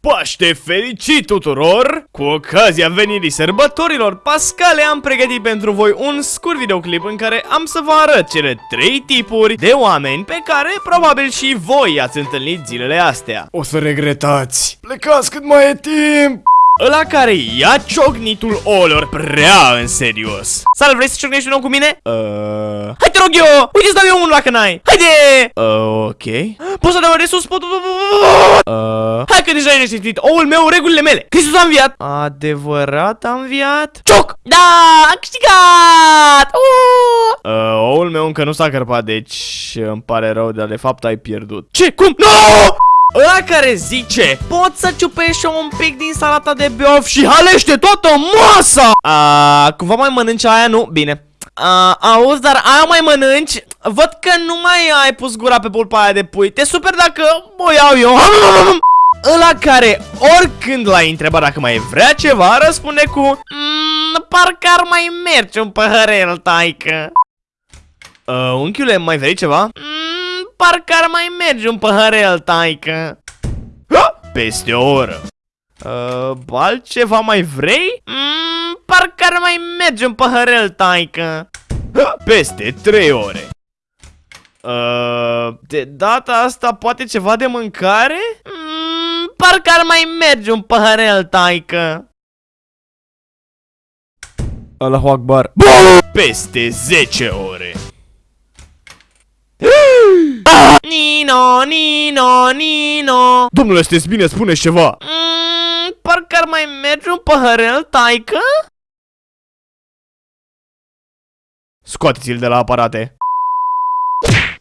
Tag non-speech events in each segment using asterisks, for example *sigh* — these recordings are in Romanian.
Paște fericit tuturor! Cu ocazia venirii sărbătorilor pascale am pregătit pentru voi un scurt videoclip în care am să vă arăt cele trei tipuri de oameni pe care probabil și voi ați întâlnit zilele astea. O să regretați. Plecați cât mai e timp. Ăla care ia ciocnitul olor prea în serios. Sal, vrei să ciocnești un om cu mine? Uh... Hai te rog eu! Uite să dau eu unul dacă n-ai! Haide! Uh, ok. Poți să dau de sus? Pot... Uh... Hai că deja ai reștitit. Oul meu, regulile mele. Hristos a înviat. Adevărat a înviat? Cioc! Da! A câștigat! Uh! Uh, oul meu încă nu s-a cărpat, deci îmi pare rău, dar de fapt ai pierdut. Ce? Cum? Nu! Ăla care zice Poți să ciupești un pic din salata de biof și halește toată masa A, Cumva mai mănânci aia, nu? Bine. A, Auzi, dar aia mai mănânci? Văd că nu mai ai pus gura pe pulpa aia de pui. Te super dacă o iau eu. *laughs* Ăla care oricând l-ai întrebat dacă mai vrea ceva Răspunde cu mm, Parcă ar mai merge un păhărel, taică. Uh, Unchiule, mai vrei ceva? Mm, parcă ar mai merge un păhărel, taică. Peste o oră. Uh, altceva mai vrei? Mm, parcă ar mai merge un păhărel, taică. Peste trei ore. Uh, de data asta poate ceva de mâncare? Mm, parcă ar mai merge un păhărel, taică. Allahu Akbar. Peste 10 ore. Nino, Nino, Nino Domnule, sunteți bine? Spuneți ceva mm, Parcă ar mai merge un păhărel, taică? Scoateți-l de la aparate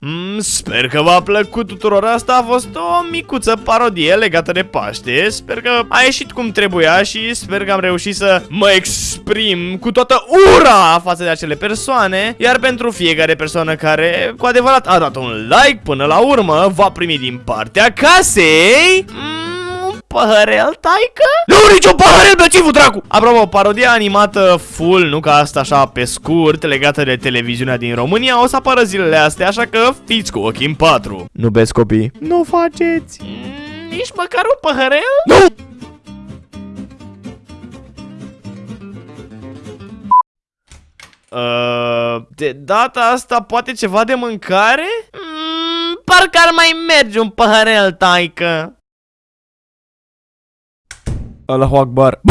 Mm, sper că v-a plăcut tuturor. Asta a fost o micuță parodie legată de Paște. Sper că a ieșit cum trebuia și sper că am reușit să mă exprim cu toată ura față de acele persoane. Iar pentru fiecare persoană care cu adevărat a dat un like până la urmă Va primi din partea casei. Mm, păhărel, taică? Nu, niciun păhărel, bețivul, dracu! Apropo, parodia animată full, nu ca asta așa pe scurt, legată de televiziunea din România, o să apară zilele astea, așa că fiți cu ochii în patru. Nu beți copii. Nu faceți. Mm, nici măcar un păhărel? Nu! Uh, de data asta poate ceva de mâncare? Mm, parcă ar mai merge un păhărel, taică. Allahu Akbar.